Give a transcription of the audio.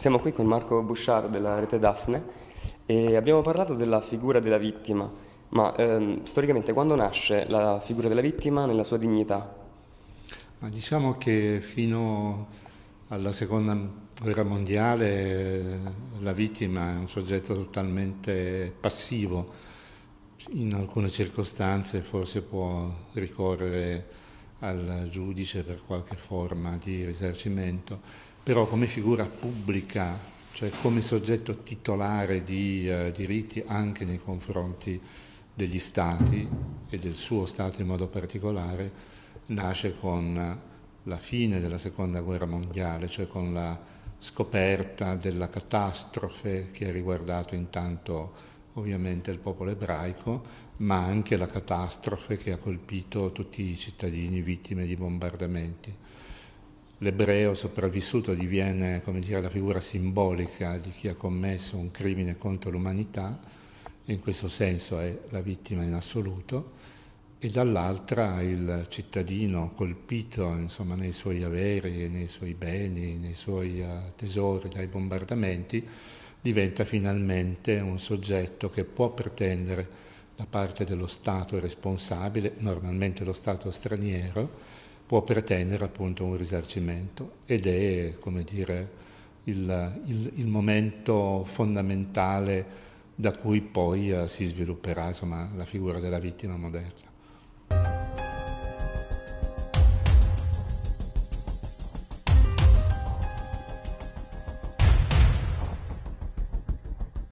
Siamo qui con Marco Bouchard della rete Daphne e abbiamo parlato della figura della vittima, ma ehm, storicamente quando nasce la figura della vittima nella sua dignità? Ma diciamo che fino alla seconda guerra mondiale la vittima è un soggetto totalmente passivo, in alcune circostanze forse può ricorrere al giudice per qualche forma di risarcimento, però come figura pubblica, cioè come soggetto titolare di uh, diritti anche nei confronti degli Stati e del suo Stato in modo particolare, nasce con la fine della Seconda Guerra Mondiale, cioè con la scoperta della catastrofe che ha riguardato intanto ovviamente il popolo ebraico, ma anche la catastrofe che ha colpito tutti i cittadini vittime di bombardamenti. L'ebreo sopravvissuto diviene dire, la figura simbolica di chi ha commesso un crimine contro l'umanità, in questo senso è la vittima in assoluto, e dall'altra il cittadino colpito insomma, nei suoi averi, nei suoi beni, nei suoi uh, tesori dai bombardamenti, diventa finalmente un soggetto che può pretendere da parte dello Stato responsabile, normalmente lo Stato straniero, può pretendere appunto un risarcimento ed è, come dire, il, il, il momento fondamentale da cui poi uh, si svilupperà insomma, la figura della vittima moderna.